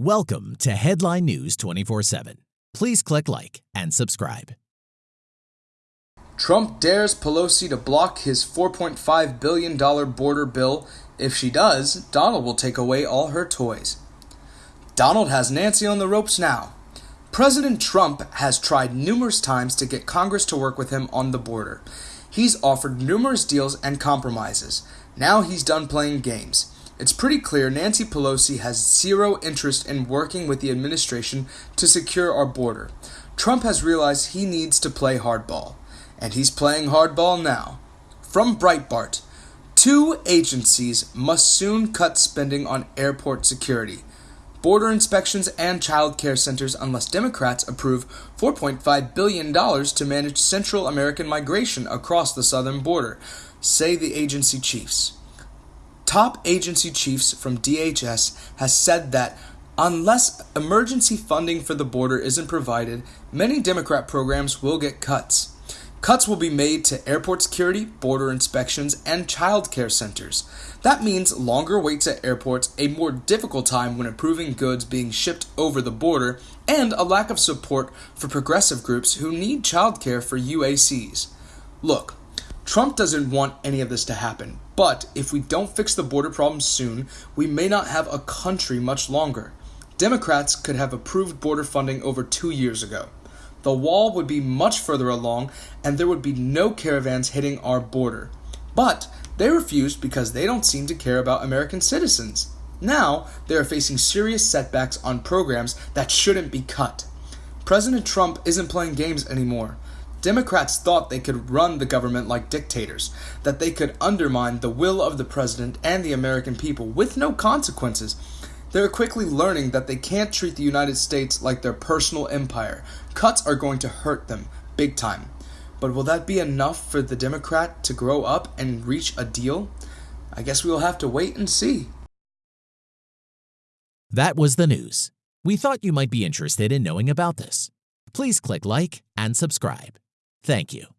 Welcome to Headline News 24 7. Please click like and subscribe. Trump dares Pelosi to block his $4.5 billion border bill. If she does, Donald will take away all her toys. Donald has Nancy on the ropes now. President Trump has tried numerous times to get Congress to work with him on the border. He's offered numerous deals and compromises. Now he's done playing games. It's pretty clear Nancy Pelosi has zero interest in working with the administration to secure our border. Trump has realized he needs to play hardball, and he's playing hardball now. From Breitbart, two agencies must soon cut spending on airport security, border inspections, and child care centers unless Democrats approve $4.5 billion to manage Central American migration across the southern border, say the agency chiefs. Top agency chiefs from DHS has said that unless emergency funding for the border isn't provided, many Democrat programs will get cuts. Cuts will be made to airport security, border inspections, and child care centers. That means longer waits at airports, a more difficult time when approving goods being shipped over the border, and a lack of support for progressive groups who need child care for UACs. Look, Trump doesn't want any of this to happen, but if we don't fix the border problem soon, we may not have a country much longer. Democrats could have approved border funding over two years ago. The wall would be much further along, and there would be no caravans hitting our border. But they refused because they don't seem to care about American citizens. Now, they are facing serious setbacks on programs that shouldn't be cut. President Trump isn't playing games anymore. Democrats thought they could run the government like dictators, that they could undermine the will of the president and the American people with no consequences. They're quickly learning that they can't treat the United States like their personal empire. Cuts are going to hurt them, big time. But will that be enough for the Democrat to grow up and reach a deal? I guess we will have to wait and see. That was the news. We thought you might be interested in knowing about this. Please click like and subscribe. Thank you.